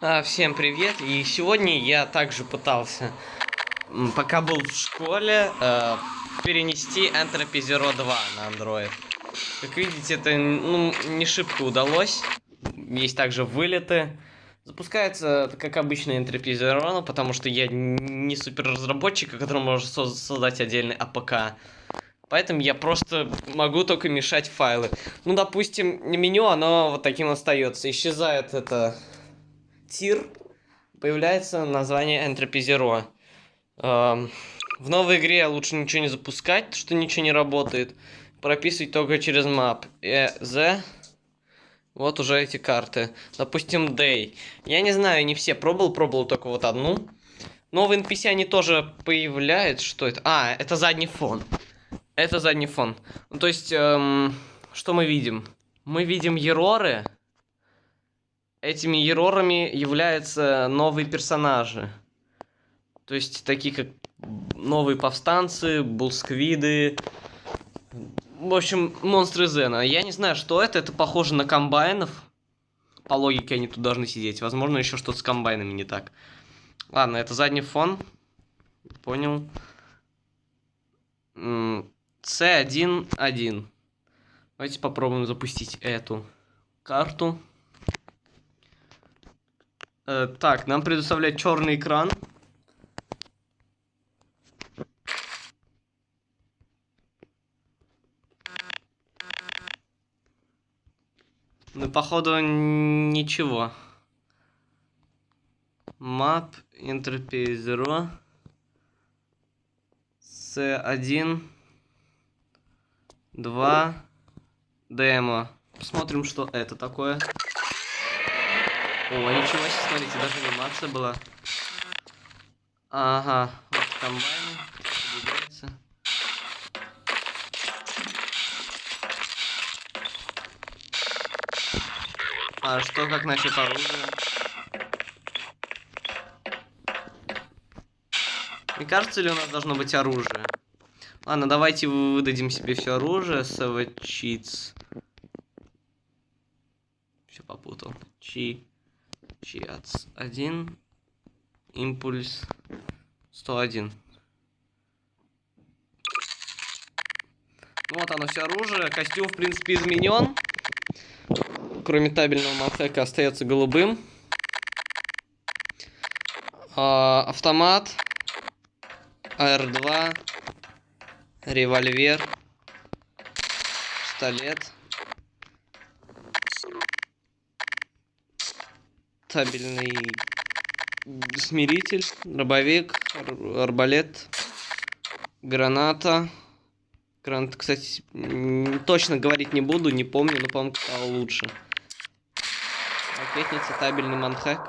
А, Всем привет! И сегодня я также пытался, пока был в школе, э, перенести Entropy Zero 2 на Android. Как видите, это ну, не шибко удалось. Есть также вылеты. Запускается, как обычно, Entropy Zero, ну, потому что я не супер разработчик, который может соз- создать отдельный APK. Поэтому я просто могу только мешать файлы. Ну, допустим, меню, оно вот таким остается. Исчезает это тир, появляется название Entropy Zero. Эм, в новой игре лучше ничего не запускать, что ничего не работает. Прописывать только через map. Э, Z. Вот уже эти карты. Допустим, Day. Я не знаю, не все пробовал, пробовал только вот одну. Но в NPC они тоже появляются. Что это? А, это задний фон. Это задний фон. Ну, то есть, эм, что мы видим? Мы видим ероры. Этими ерорами являются новые персонажи. То есть, такие как новые повстанцы, булсквиды. В общем, монстры Зена. Я не знаю, что это. Это похоже на комбайнов. По логике они тут должны сидеть. Возможно, еще что-то с комбайнами не так. Ладно, это задний фон. Понял. М, C1.1. Давайте попробуем запустить эту карту. Э, так, нам предоставляет черный экран. Ну, походу, ничего. Map, Interface 0. C1. 2. Демо. Посмотрим, что это такое. О, ничего себе, смотрите, даже анимация была. Ага, вот двигается. А что, как насчет оружия? Не кажется ли у нас должно быть оружие? Ладно, давайте выдадим себе все оружие. Cheats. Все попутал. Чи. Чиац. Один. Импульс. 101. Ну Вот оно все оружие. Костюм, в принципе, изменен. Кроме табельного манхэка остается голубым. А, автомат. АР-2. Револьвер. Пистолет. Табельный смиритель. Дробовик. ар- Арбалет. Граната. Гранат, кстати, точно говорить не буду, не помню, но, по-моему, стало лучше. Ракетница, табельный манхэк.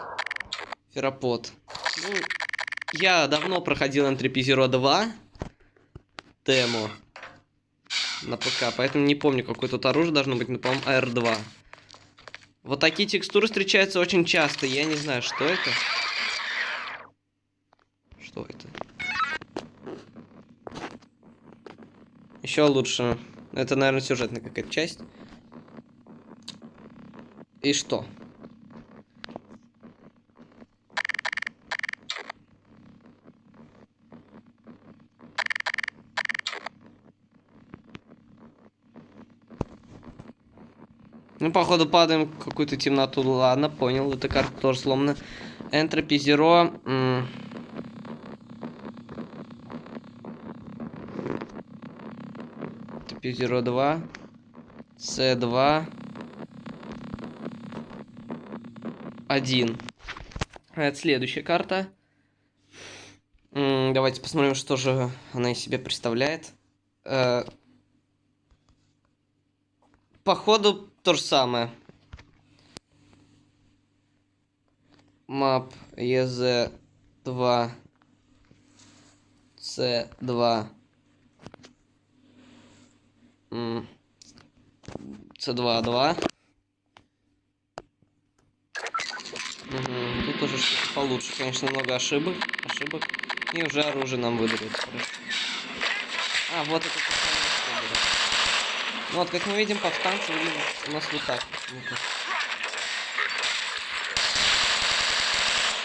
Ферапод. Ну, я давно проходил Entropy Zero 2 демо на ПК, поэтому не помню, какое тут оружие должно быть, но, по-моему, AR2. Вот такие текстуры встречаются очень часто, я не знаю, что это. Что это? Еще лучше. Это, наверное, сюжетная какая-то часть. И что? Ну, походу, падаем в какую-то темноту. Ладно, понял. Эта карта тоже сломана. Zero. м. Entropy Zero 2. C2. 1. Это следующая карта. Давайте посмотрим, что же она из себя представляет. Э, Походу, то же самое. Map EZ2 C2 М, C2 2 Мгм, Тут уже получше, конечно, много ошибок, ошибок. И уже оружие нам. Хорошо. А, вот это то самое, что было. Ну вот, как мы видим, повстанцы у нас вот так.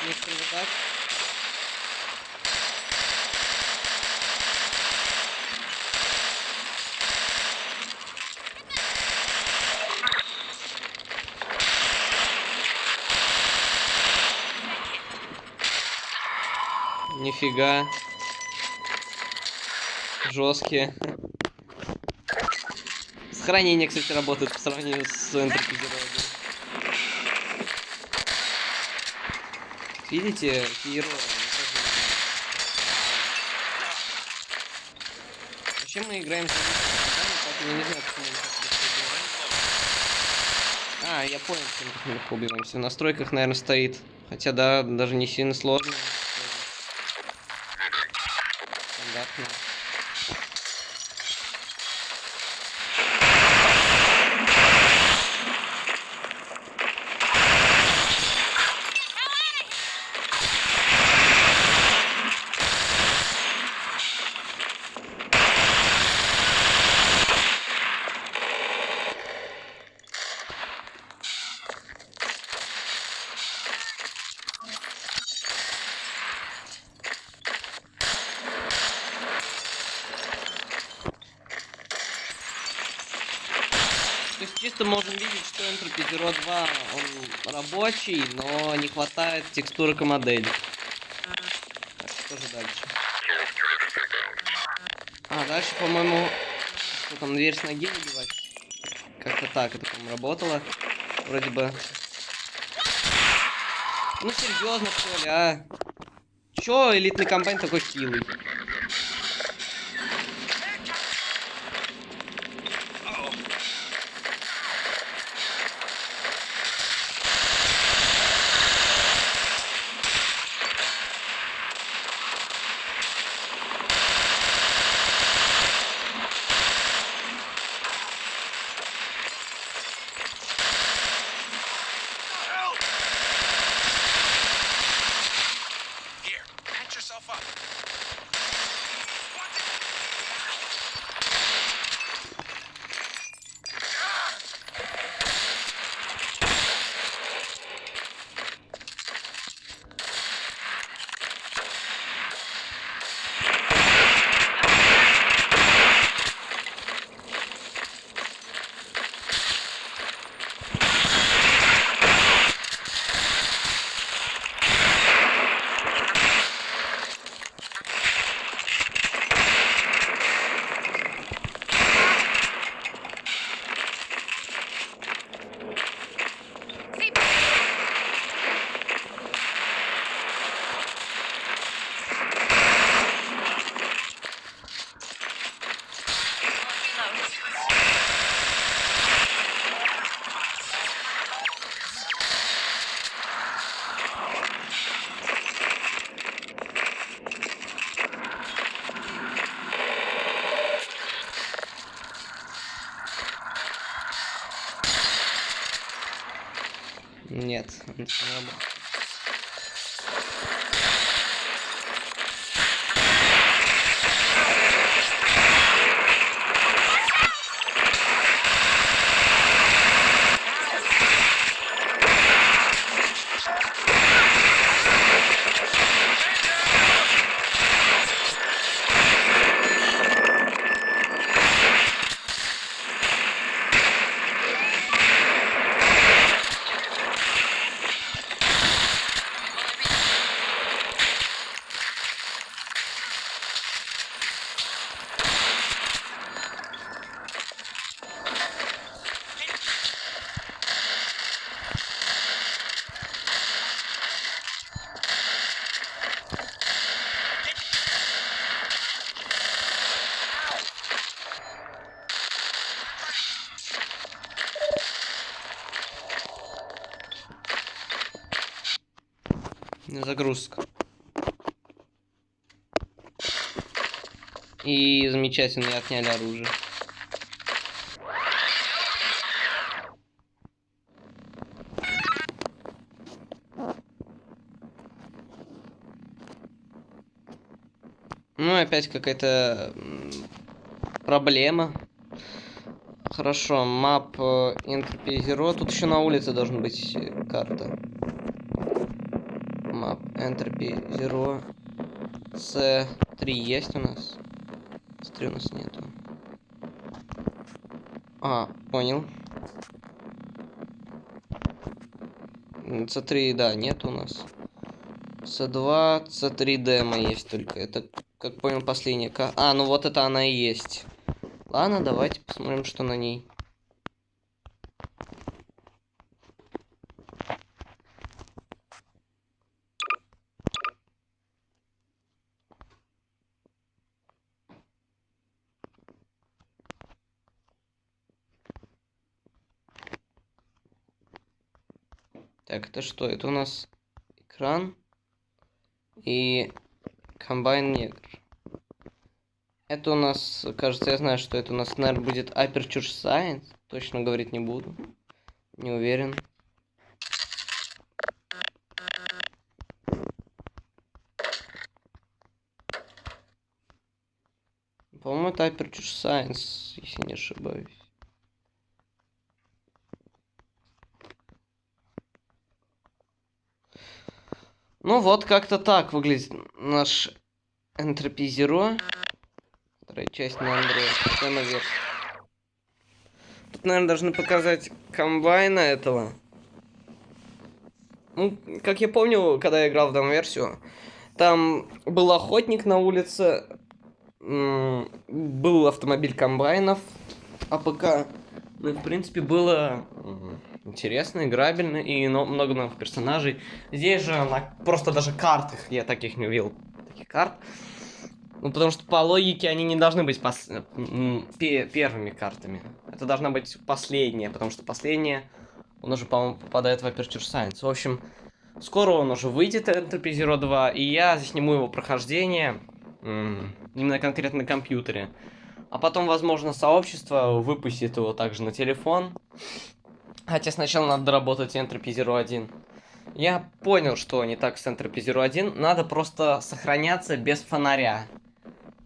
Некоторые вот так. Нифига. Жесткие. Сохранение, кстати, работает по сравнению с энтерпизированием. Видите, герои. Вообще мы играем за я не знаю, почему мы так А, я понял, почему мы убиваемся. В настройках, наверное, стоит. Хотя, да, даже не сильно сложно. То есть чисто можем видеть, что Entropy Zero 2 он рабочий, но не хватает текстурок и модели. Так, что же дальше? А, дальше, по-моему, что там, дверь с ноги выбивать? Как-то так это, по-моему, работало. Вроде бы. Ну, серьезно, что ли, а? Чё элитный комбайн такой хилый? Нет, Загрузка. И замечательно отняли оружие. Ну, опять какая-то проблема. Хорошо, мап э, Zero. Тут еще на улице должна быть карта. Entropy Zero C3 есть у нас? C3 у нас нету. А, понял. C3, да, нет у нас. C2, C3 демо есть только. Это, как понял, последняя. А, ну вот это она и есть. Ладно, давайте посмотрим, что на ней. Так, это что? Это у нас экран и комбайн негр. Это у нас, кажется, я знаю, что это у нас, наверное, будет Aperture Science. Точно говорить не буду. Не уверен. По-моему, это Aperture Science, если не ошибаюсь. Ну вот, как-то так выглядит наш Entropy Zero. Вторая часть на Android. Тут, наверное, должны показать комбайна этого. Ну, как я помню, когда я играл в демо-версию, там был охотник на улице, был автомобиль комбайнов, APK. Ну и, в принципе, было интересно, играбельно и много новых персонажей. Здесь же на просто даже картах я таких не увидел. Таких карт. Ну, потому что по логике они не должны быть пос... первыми картами. Это должна быть последняя, потому что последняя, он уже, по-моему, попадает в Aperture Science. В общем, скоро он уже выйдет, Entropy Zero 2, и я сниму его прохождение, именно конкретно на компьютере. А потом, возможно, сообщество выпустит его также на телефон. Хотя сначала надо доработать Entropy Zero 1. Я понял, что не так с Entropy Zero 1. Надо просто сохраняться без фонаря.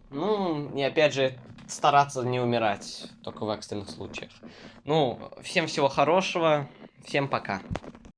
Ну, и опять же, стараться не умирать. Только в экстренных случаях. Ну, всем всего хорошего. Всем пока.